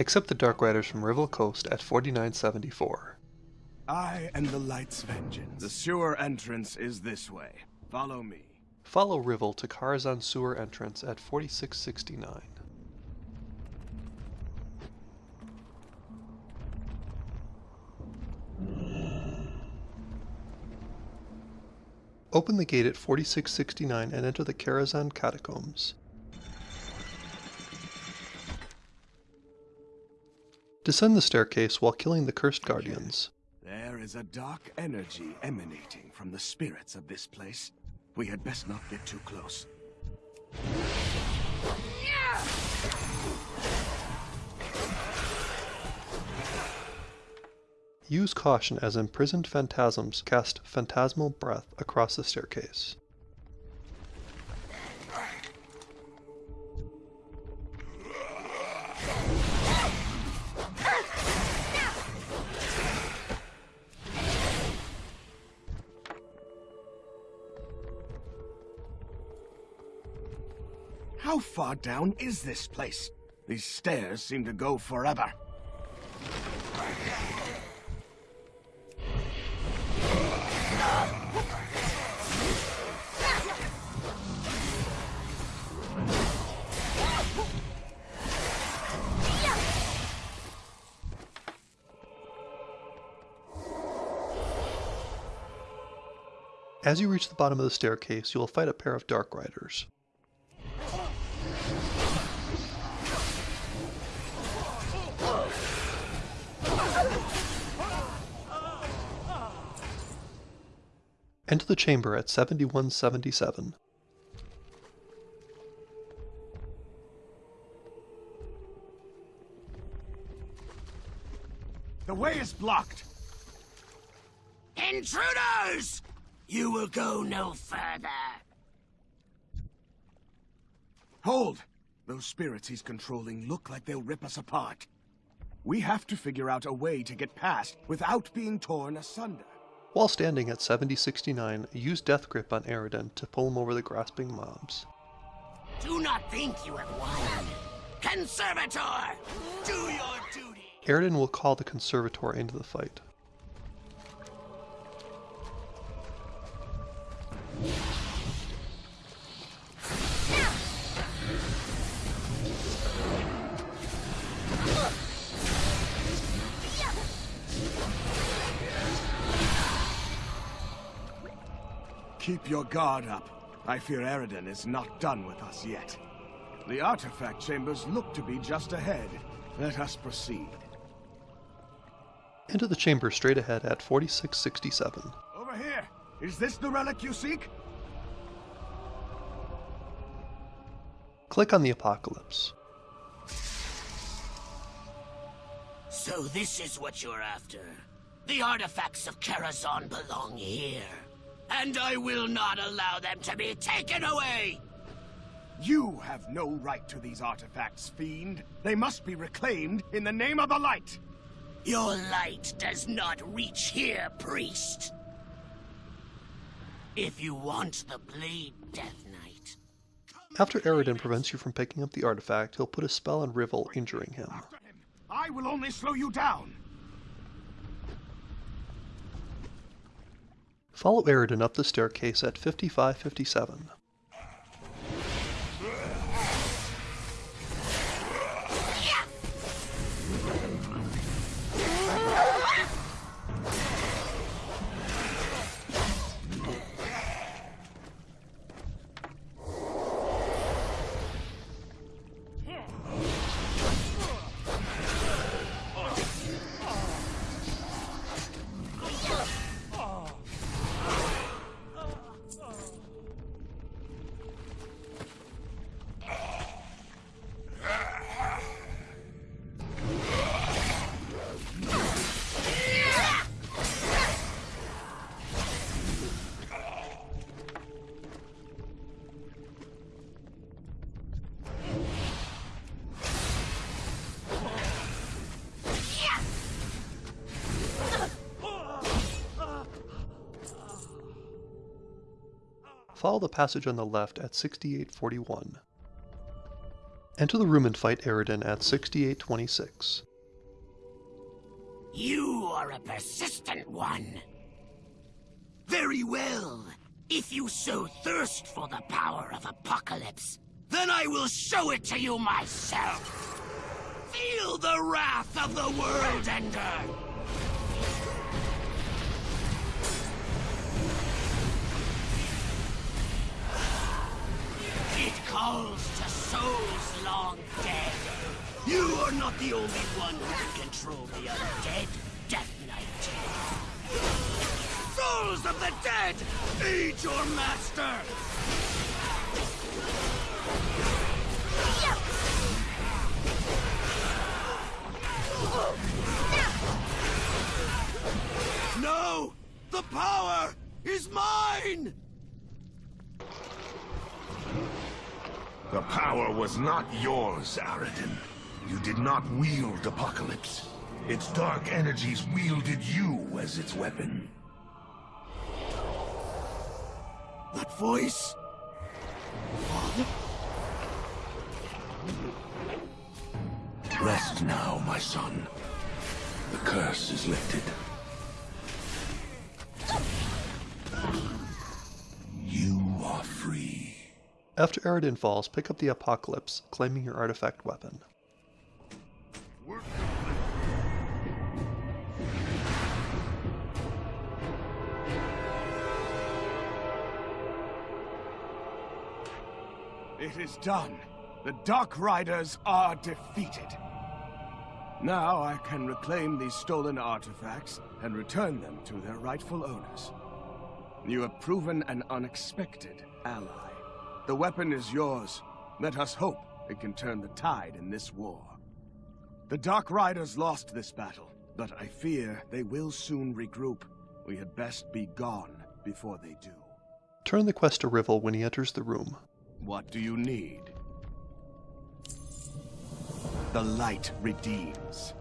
Accept the Dark Riders from Riville Coast at 4974. I am the light's vengeance. The sewer entrance is this way. Follow me. Follow Riville to Karazhan sewer entrance at 4669. Open the gate at 4669 and enter the Karazhan catacombs. Descend the staircase while killing the cursed guardians. There is a dark energy emanating from the spirits of this place. We had best not get too close. Use caution as imprisoned phantasms cast phantasmal breath across the staircase. How far down is this place? These stairs seem to go forever. As you reach the bottom of the staircase, you will fight a pair of Dark Riders. Enter the chamber at 7177. The way is blocked. Intruders! You will go no further. Hold! Those spirits he's controlling look like they'll rip us apart. We have to figure out a way to get past without being torn asunder. While standing at 7069, use Death Grip on Aroden to pull him over the grasping mobs. Do not think you have won. Conservator, do your duty. Aroden will call the Conservator into the fight. Keep your guard up. I fear Eridan is not done with us yet. The artifact chambers look to be just ahead. Let us proceed. Enter the chamber straight ahead at 4667. Over here! Is this the relic you seek? Click on the Apocalypse. So this is what you're after. The artifacts of Karazhan belong here. And I will not allow them to be taken away! You have no right to these artifacts, fiend. They must be reclaimed in the name of the light. Your light does not reach here, priest. If you want the blade, Death Knight. After Aroden prevents you from picking up the artifact, he'll put a spell on Riville, injuring him. I will only slow you down. Follow Aroden up the staircase at 5557. Follow the passage on the left at 6841. Enter the room and fight Eridan at 6826. You are a persistent one. Very well. If you so thirst for the power of Apocalypse, then I will show it to you myself. Feel the wrath of the World Ender! It calls to souls long dead. You are not the only one who can control the undead, Death Knight. Souls of the dead, aid your master! Was not yours, Aradin. You did not wield Apocalypse. Its dark energies wielded you as its weapon. That voice? Father? Rest now, my son. The curse is lifted. After Eridan falls, pick up the Apocalypse, claiming your artifact weapon. It is done. The Dark Riders are defeated. Now I can reclaim these stolen artifacts and return them to their rightful owners. You have proven an unexpected ally. The weapon is yours. Let us hope it can turn the tide in this war. The Dark Riders lost this battle, but I fear they will soon regroup. We had best be gone before they do. Turn the quest to Rivel when he enters the room. What do you need? The light redeems.